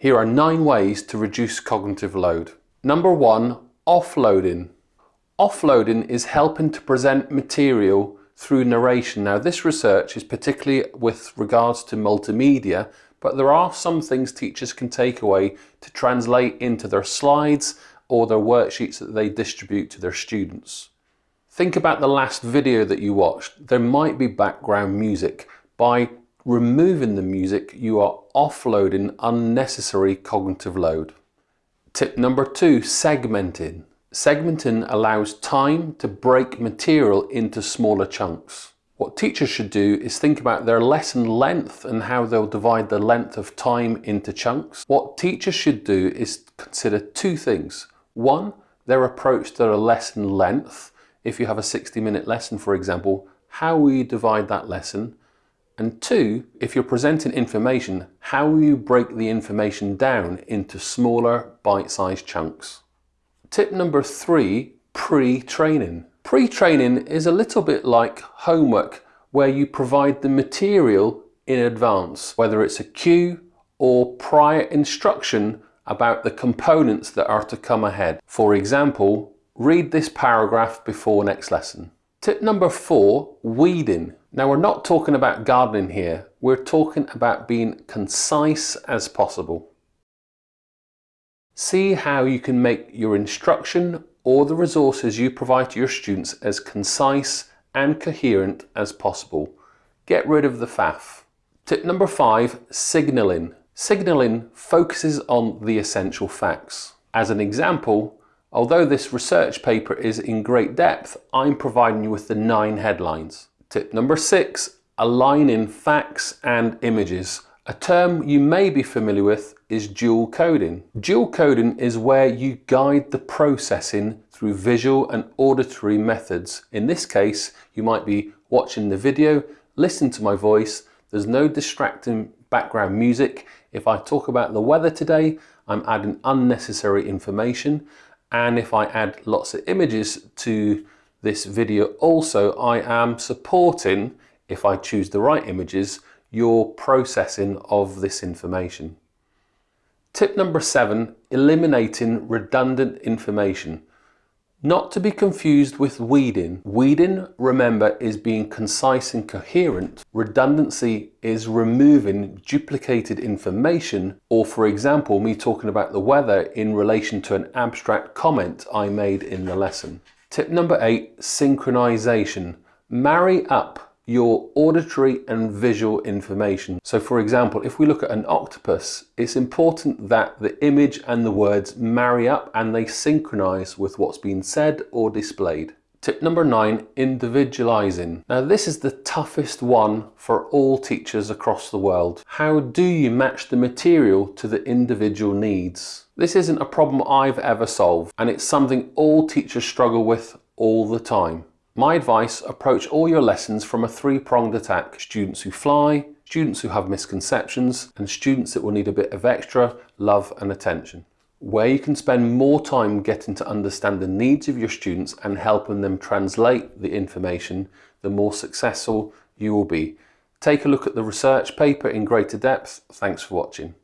Here are nine ways to reduce cognitive load. Number one, offloading. Offloading is helping to present material through narration. Now this research is particularly with regards to multimedia, but there are some things teachers can take away to translate into their slides or their worksheets that they distribute to their students. Think about the last video that you watched. There might be background music. By removing the music, you are offloading unnecessary cognitive load. Tip number two, segmenting. Segmenting allows time to break material into smaller chunks. What teachers should do is think about their lesson length and how they'll divide the length of time into chunks. What teachers should do is consider two things. One, their approach to a lesson length. If you have a 60 minute lesson, for example, how will you divide that lesson? And two, if you're presenting information, how you break the information down into smaller bite-sized chunks? Tip number three, pre-training. Pre-training is a little bit like homework where you provide the material in advance, whether it's a cue or prior instruction about the components that are to come ahead. For example, read this paragraph before next lesson. Tip number four, weeding. Now we're not talking about gardening here, we're talking about being concise as possible. See how you can make your instruction or the resources you provide to your students as concise and coherent as possible. Get rid of the faff. Tip number five, signalling. Signalling focuses on the essential facts. As an example, although this research paper is in great depth, I'm providing you with the nine headlines. Tip number six, aligning facts and images. A term you may be familiar with is dual coding. Dual coding is where you guide the processing through visual and auditory methods. In this case, you might be watching the video, listen to my voice, there's no distracting background music. If I talk about the weather today, I'm adding unnecessary information. And if I add lots of images to this video also, I am supporting, if I choose the right images, your processing of this information. Tip number seven, eliminating redundant information. Not to be confused with weeding. Weeding, remember, is being concise and coherent. Redundancy is removing duplicated information or for example, me talking about the weather in relation to an abstract comment I made in the lesson. Tip number eight, synchronization. Marry up your auditory and visual information. So for example, if we look at an octopus, it's important that the image and the words marry up and they synchronize with what's being said or displayed. Tip number nine, individualizing. Now this is the toughest one for all teachers across the world. How do you match the material to the individual needs? This isn't a problem I've ever solved and it's something all teachers struggle with all the time. My advice, approach all your lessons from a three-pronged attack. Students who fly, students who have misconceptions, and students that will need a bit of extra love and attention. Where you can spend more time getting to understand the needs of your students and helping them translate the information, the more successful you will be. Take a look at the research paper in greater depth. Thanks for watching.